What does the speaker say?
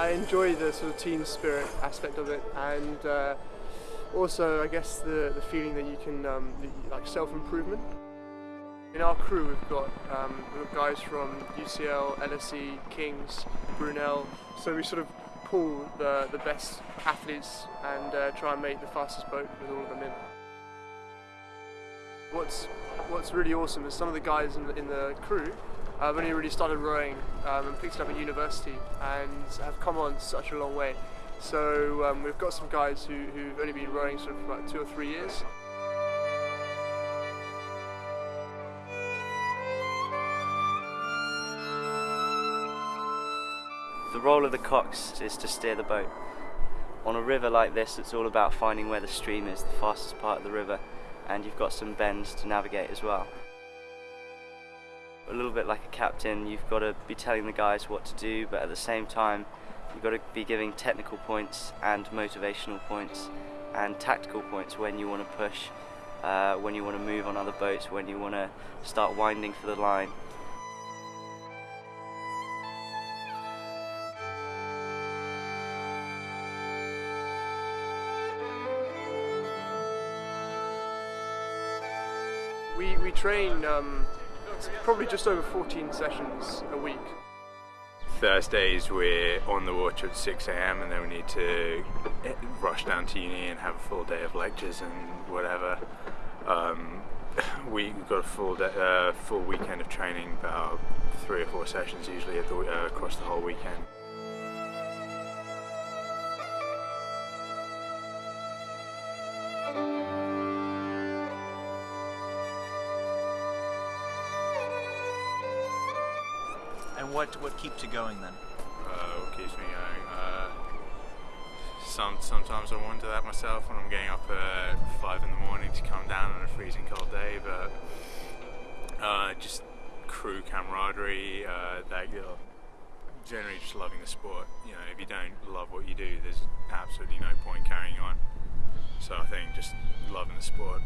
I enjoy the sort of team spirit aspect of it, and uh, also I guess the the feeling that you can um, like self improvement. In our crew, we've got, um, we've got guys from UCL, LSE, Kings, Brunel. So we sort of pull the, the best athletes and uh, try and make the fastest boat with all of them in. What's what's really awesome is some of the guys in the, in the crew have only really started rowing um, and picked it up at university and have come on such a long way. So um, we've got some guys who, who've only been rowing sort of for about two or three years. The role of the cox is to steer the boat. On a river like this, it's all about finding where the stream is, the fastest part of the river, and you've got some bends to navigate as well. A little bit like a captain, you've got to be telling the guys what to do, but at the same time, you've got to be giving technical points and motivational points and tactical points when you want to push, uh, when you want to move on other boats, when you want to start winding for the line. We, we train um, probably just over 14 sessions a week. Thursdays we're on the water at 6am and then we need to rush down to uni and have a full day of lectures and whatever. Um, we, have got a full day, uh, full weekend of training, about three or four sessions usually the, uh, across the whole weekend. What what keeps you going then? Uh, what keeps me going? Uh, some sometimes I wonder that myself when I'm getting up at five in the morning to come down on a freezing cold day, but uh, just crew camaraderie. Uh, that you know, generally just loving the sport. You know, if you don't love what you do, there's absolutely no point carrying on. So I think just loving the sport